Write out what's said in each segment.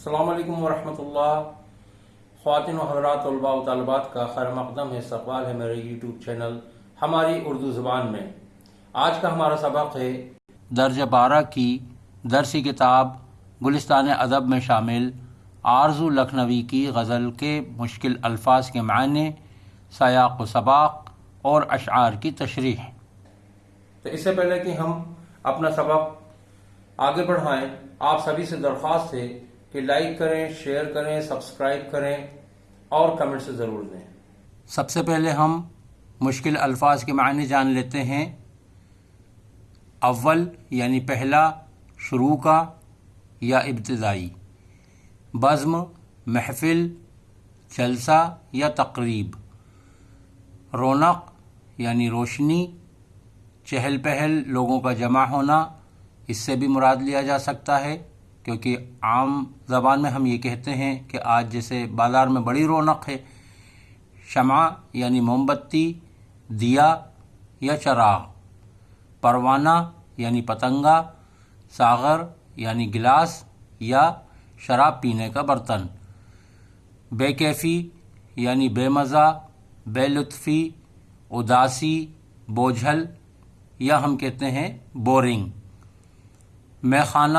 السلام علیکم ورحمۃ اللہ۔ خواتین و حضرات طلباء و طالبات کا خیر مقدم ہے استقبال ہے میرے یوٹیوب چینل ہماری اردو زبان میں۔ آج کا ہمارا سبق ہے درجہ بارہ کی درسی کتاب گلستان ادب میں شامل آرزو لکھنوی کی غزل کے مشکل الفاظ کے معنی، سیاق و سباق اور اشعار کی تشریح۔ تو اس سے پہلے کہ ہم اپنا سبق آگے بڑھائیں، آپ سبھی سے درخواست ہے کہ لائک کریں، شیئر کریں، سبسکرائب کریں اور کمنٹ سے ضرور دیں سب سے پہلے ہم مشکل الفاظ کے معنی جان لیتے ہیں۔ اول یعنی پہلا، شروع کا یا ابتدائی۔ بزم، محفل، جلسہ یا تقریب۔ رونق یعنی روشنی۔ چہل پہل، لوگوں کا جمع ہونا، اس سے بھی مراد لیا جا سکتا ہے۔ کیونکہ عام زبان میں ہم یہ کہتے ہیں کہ آج جیسے بازار میں بڑی رونق ہے، شمع یعنی موم بتی، دیا یا چراغ، پروانہ یعنی پتنگا، ساغر یعنی گلاس یا شراب پینے کا برتن بے کیفی یعنی بے مزہ، بے لطفی، اداسی، بوجھل یا ہم کہتے ہیں بورنگ۔ میں خانہ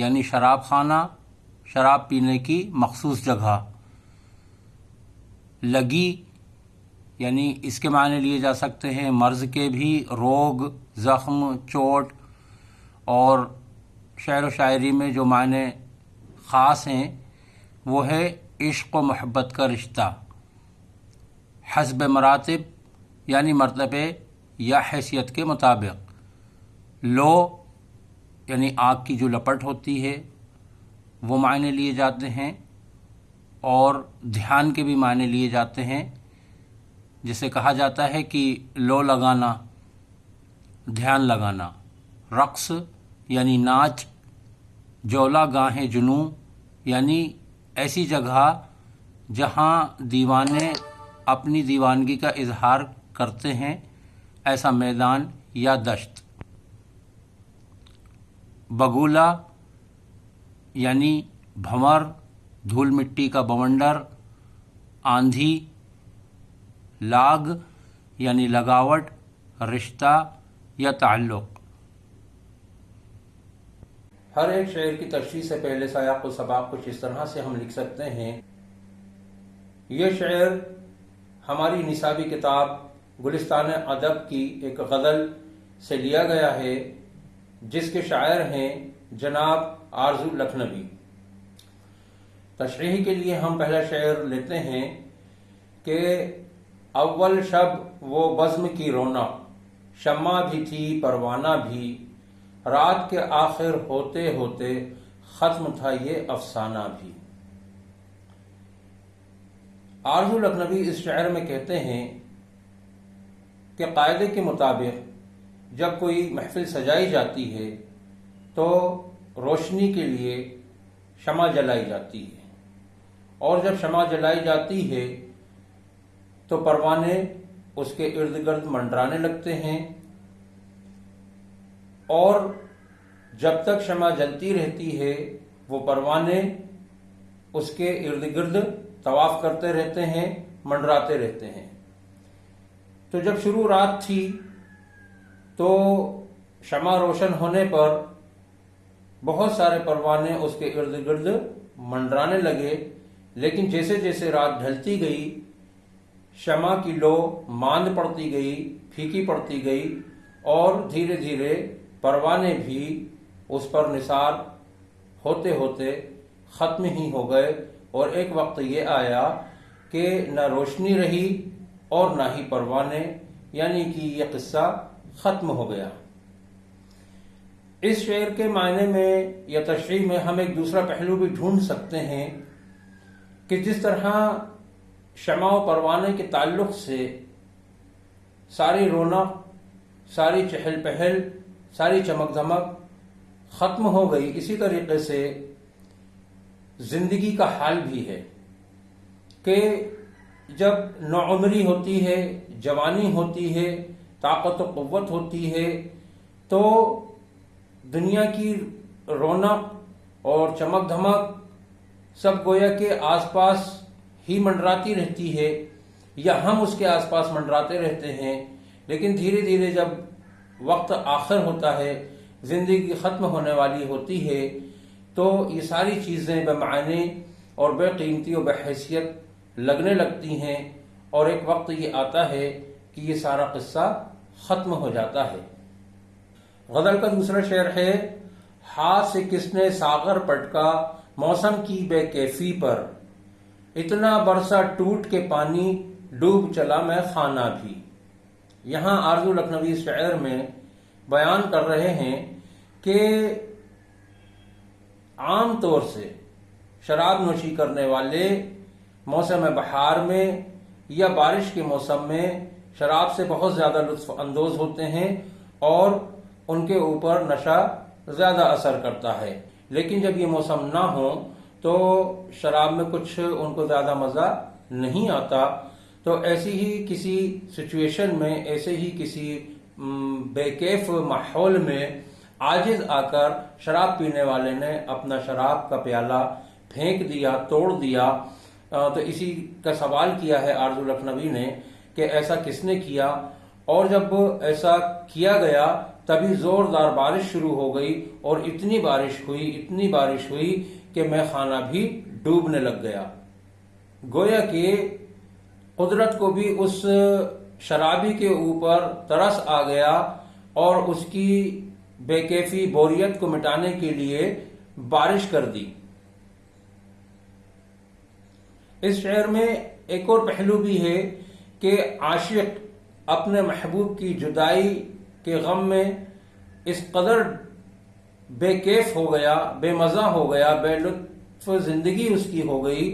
یعنی شراب خانہ، شراب پینے کی مخصوص جگہ۔ لگی یعنی اس کے معنی لیے جا سکتے ہیں، مرض کے بھی روگ، زخم، چوٹ، اور شعر و شاعری میں جو معنی خاص ہیں، وہ ہے عشق و محبت کا رشتہ۔ حسب مراتب یعنی مرتبے یا حیثیت کے مطابق۔ لو یعنی آگ کی جو لپٹ ہوتی ہے، وہ معنی لیے جاتے ہیں اور دھیان کے بھی معنی لیے جاتے ہیں۔ جسے کہا جاتا ہے کہ لو لگانا، دھیان لگانا۔ رقص یعنی ناچ، جولا گاہیں جنوں یعنی ایسی جگہ جہاں دیوانے اپنی دیوانگی کا اظہار کرتے ہیں، ایسا میدان یا دشت۔ بگولا یعنی بھمر، دھول مٹی کا بونڈر، آندھی، لاگ یعنی لگاوٹ، رشتہ یا تعلق۔ ہر ایک شعر کی تشریح سے پہلے سیاق و سباق کچھ اس طرح سے ہم لکھ سکتے ہیں۔ یہ شعر ہماری نصابی کتاب گلستان ادب کی ایک غزل سے لیا گیا ہے۔ جس کے شاعر ہیں جناب آرزو لکھنوی۔ تشریح کے لیے ہم پہلا شعر لیتے ہیں کہ اول شب وہ بزم کی رونا، شمع بھی تھی، پروانہ بھی۔ رات کے آخر ہوتے ہوتے ختم تھا یہ افسانہ بھی۔ آرزو لکھنوی اس شعر میں کہتے ہیں کہ قاعدے کے مطابق جب کوئی محفل سجائی جاتی ہے تو روشنی کے لیے شمع جلائی جاتی ہے۔ اور جب شمع جلائی جاتی ہے تو پروانے اس کے ارد گرد منڈرانے لگتے ہیں۔ اور جب تک شمع جلتی رہتی ہے، وہ پروانے اس کے ارد گرد طواف کرتے رہتے ہیں، منڈراتے رہتے ہیں۔ تو جب شروع رات تھی تو شمع روشن ہونے پر بہت سارے پروانے اس کے ارد گرد منڈرانے لگے۔ لیکن جیسے جیسے رات ڈھلتی گئی، شمع کی لو ماند پڑتی گئی، پھیکی پڑتی گئی اور دھیرے دھیرے پروانے بھی اس پر نثار ہوتے ہوتے ختم ہی ہو گئے۔ اور ایک وقت یہ آیا کہ نہ روشنی رہی اور نہ ہی پروانے یعنی کہ یہ قصہ ختم ہو گیا۔ اس شعر کے معنی میں یا تشریح میں ہم ایک دوسرا پہلو بھی ڈھونڈ سکتے ہیں کہ جس طرح شمع و پروانے کے تعلق سے ساری رونق، ساری چہل پہل، ساری چمک دمک ختم ہو گئی۔ اسی طریقے سے زندگی کا حال بھی ہے کہ جب نوعمری ہوتی ہے، جوانی ہوتی ہے طاقت و قوت ہوتی ہے، تو دنیا کی رونق اور چمک دھمک سب گویا کے آس پاس ہی منڈراتی رہتی ہے، یا ہم اس کے آس پاس منڈراتے رہتے ہیں۔ لیکن دھیرے دھیرے جب وقت آخر ہوتا ہے، زندگی ختم ہونے والی ہوتی ہے، تو یہ ساری چیزیں بے معنی اور بے قیمتی و بحیثیت لگنے لگتی ہیں۔ اور ایک وقت یہ آتا ہے کہ یہ سارا قصہ ختم ہو جاتا ہے۔ غزل کا دوسرا شعر ہے، ہاتھ سے کس نے ساغر پٹکا، موسم کی بے کیفی پر۔ اتنا برسا ٹوٹ کے پانی، ڈوب چلا میں خانہ بھی۔ یہاں آرزو لکھنوی شعر میں بیان کر رہے ہیں کہ عام طور سے شراب نوشی کرنے والے موسم بہار میں یا بارش کے موسم میں شراب سے بہت زیادہ لطف اندوز ہوتے ہیں اور ان کے اوپر نشہ زیادہ اثر کرتا ہے۔ لیکن جب یہ موسم نہ ہو تو شراب میں کچھ ان کو زیادہ مزہ نہیں آتا۔ تو ایسی ہی کسی سچویشن میں، ایسے ہی کسی بے کیف ماحول میں آجز آ کر شراب پینے والے نے اپنا شراب کا پیالہ پھینک دیا، توڑ دیا۔ تو اسی کا سوال کیا ہے، آرزو لکھنوی نے۔ کہ ایسا کس نے کیا؟ اور جب ایسا کیا گیا، تبھی زوردار بارش شروع ہو گئی اور اتنی بارش ہوئی، اتنی بارش ہوئی کہ میں خانہ بھی ڈوبنے لگ گیا۔ گویا کہ قدرت کو بھی اس شرابی کے اوپر ترس آ گیا اور اس کی بے کیفی بوریت کو مٹانے کے لیے بارش کر دی۔ اس شہر میں ایک اور پہلو بھی ہے کہ عاشق اپنے محبوب کی جدائی کے غم میں اس قدر بے کیف ہو گیا، بے مزہ ہو گیا، بے لطف زندگی اس کی ہو گئی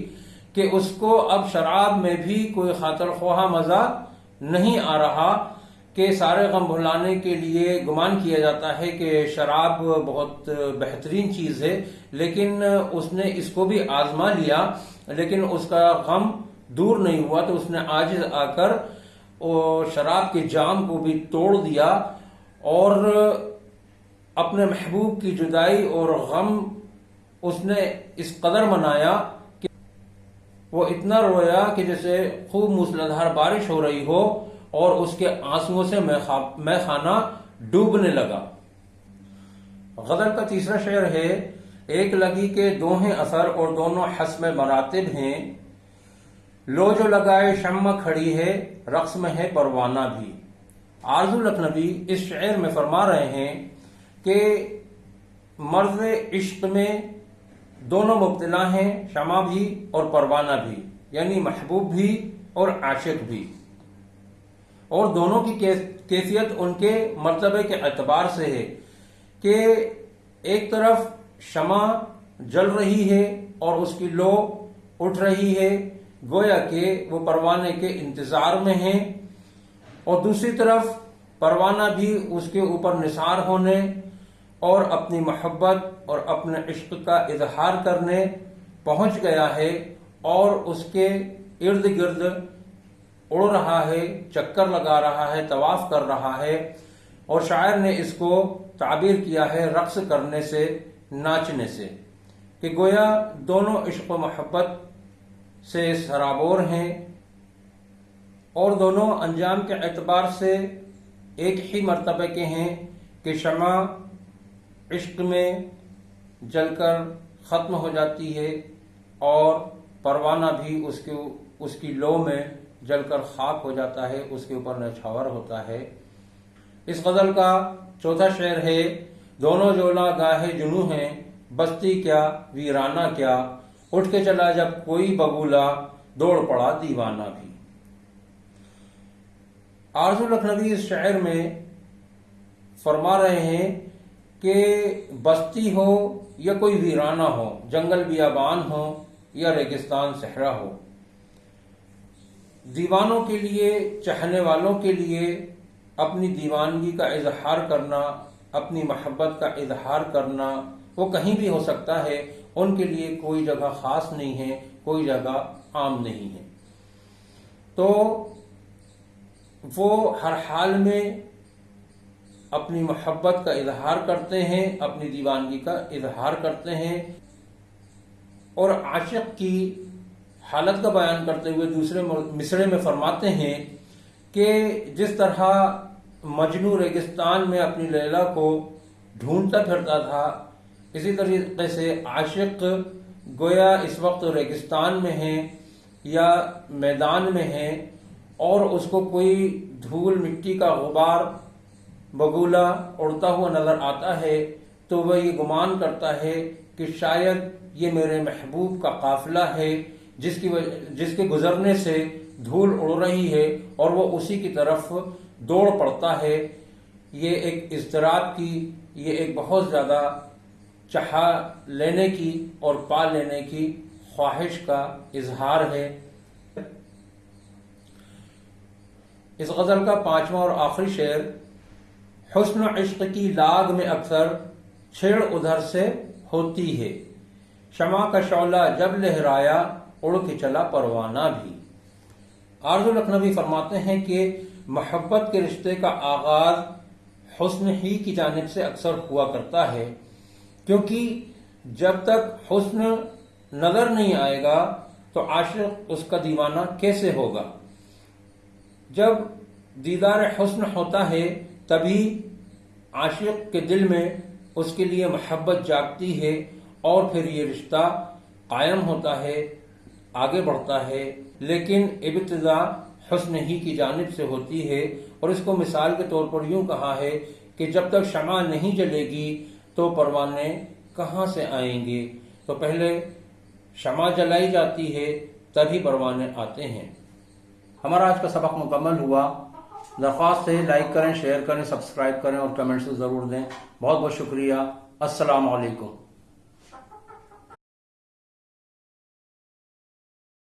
کہ اس کو اب شراب میں بھی کوئی خاطر خواہ مزہ نہیں آ رہا کہ سارے غم بھلانے کے لیے گمان کیا جاتا ہے کہ شراب بہت بہترین چیز ہے، لیکن اس نے اس کو بھی آزما لیا، لیکن اس کا غم دور نہیں ہوا تو اس نے آج آ کر شراب کے جام کو بھی توڑ دیا اور اپنے محبوب کی جدائی اور غم اس نے اس قدر منایا کہ وہ اتنا رویا کہ جیسے خوب موسلادھار بارش ہو رہی ہو اور اس کے آنسو سے میں خانہ ڈوبنے لگا۔ غزل کا تیسرا شعر ہے، ایک لگی کے دوہیں اثر اور دونوں حسم مراتب ہیں۔ لو جو لگائے شمع کھڑی ہے، رقص میں ہے پروانہ بھی۔ آرزو لکھنوی اس شعر میں فرما رہے ہیں کہ مرض عشق میں دونوں مبتلا ہیں، شمع بھی اور پروانہ بھی یعنی محبوب بھی اور عاشق بھی۔ اور دونوں کی کیفیت ان کے مرتبے کے اعتبار سے ہے کہ ایک طرف شمع جل رہی ہے اور اس کی لو اٹھ رہی ہے گویا کہ وہ پروانے کے انتظار میں ہیں اور دوسری طرف پروانہ بھی اس کے اوپر نثار ہونے اور اپنی محبت اور اپنے عشق کا اظہار کرنے پہنچ گیا ہے اور اس کے ارد گرد اڑ رہا ہے، چکر لگا رہا ہے، طواف کر رہا ہے اور شاعر نے اس کو تعبیر کیا ہے رقص کرنے سے، ناچنے سے کہ گویا دونوں عشق و محبت سے سرابور ہیں اور دونوں انجام کے اعتبار سے ایک ہی مرتبہ کے ہیں کہ شمع عشق میں جل کر ختم ہو جاتی ہے اور پروانہ بھی اس کے اس کی لو میں جل کر خاک ہو جاتا ہے، اس کے اوپر نچھاور ہوتا ہے۔ اس غزل کا چوتھا شعر ہے، دونوں جولا گاہے جنو ہیں، بستی کیا، ویرانہ کیا اٹھ کے چلا جب کوئی بگولا دوڑ پڑا دیوانہ بھی۔ آرزو لکھنوی اس شعر میں فرما رہے ہیں کہ بستی ہو یا کوئی ویرانہ ہو، جنگل بیابان ہو یا ریگستان صحرا ہو۔ دیوانوں کے لیے چہنے والوں کے لیے اپنی دیوانگی کا اظہار کرنا، اپنی محبت کا اظہار کرنا وہ کہیں بھی ہو سکتا ہے۔ ان کے لیے کوئی جگہ خاص نہیں ہے، کوئی جگہ عام نہیں ہے۔ تو وہ ہر حال میں اپنی محبت کا اظہار کرتے ہیں، اپنی دیوانگی کا اظہار کرتے ہیں اور عاشق کی حالت کا بیان کرتے ہوئے دوسرے مصرے میں فرماتے ہیں کہ جس طرح مجنو ریگستان میں اپنی لیلا کو ڈھونڈتا پھرتا تھا اسی طریقے سے عاشق گویا اس وقت ریگستان میں ہیں یا میدان میں ہیں اور اس کو کوئی دھول مٹی کا غبار بگولا اڑتا ہوا نظر آتا ہے تو وہ یہ گمان کرتا ہے کہ شاید یہ میرے محبوب کا قافلہ ہے، جس کی جس کے گزرنے سے دھول اڑ رہی ہے اور وہ اسی کی طرف دوڑ پڑتا ہے۔ یہ ایک اضطراب کی، یہ ایک بہت زیادہ چہا لینے کی اور پا لینے کی خواہش کا اظہار ہے۔ اس غزل کا پانچواں اور آخری شعر، حسن عشق کی لاگ میں اکثر چھیڑ ادھر سے ہوتی ہے۔ شمع کا شعلہ جب لہرایا، اڑ کے چلا پروانہ بھی۔ آرز لکھنوی فرماتے ہیں کہ محبت کے رشتے کا آغاز حسن ہی کی جانب سے اکثر ہوا کرتا ہے۔ کیونکہ جب تک حسن نظر نہیں آئے گا تو عاشق اس کا دیوانہ کیسے ہوگا؟ جب دیدار حسن ہوتا ہے، تبھی عاشق کے دل میں اس کے لیے محبت جاگتی ہے اور پھر یہ رشتہ قائم ہوتا ہے، آگے بڑھتا ہے۔ لیکن ابتدا حسن ہی کی جانب سے ہوتی ہے۔ اور اس کو مثال کے طور پر یوں کہا ہے کہ جب تک شمع نہیں جلے گی تو پروانے کہاں سے آئیں گے؟ تو پہلے شمع جلائی جاتی ہے، تبھی پروانے آتے ہیں۔ ہمارا آج کا سبق مکمل ہوا۔ درخواست ہے، لائک کریں، شیئر کریں، سبسکرائب کریں اور کمنٹس ضرور دیں۔ بہت بہت شکریہ۔ السلام علیکم۔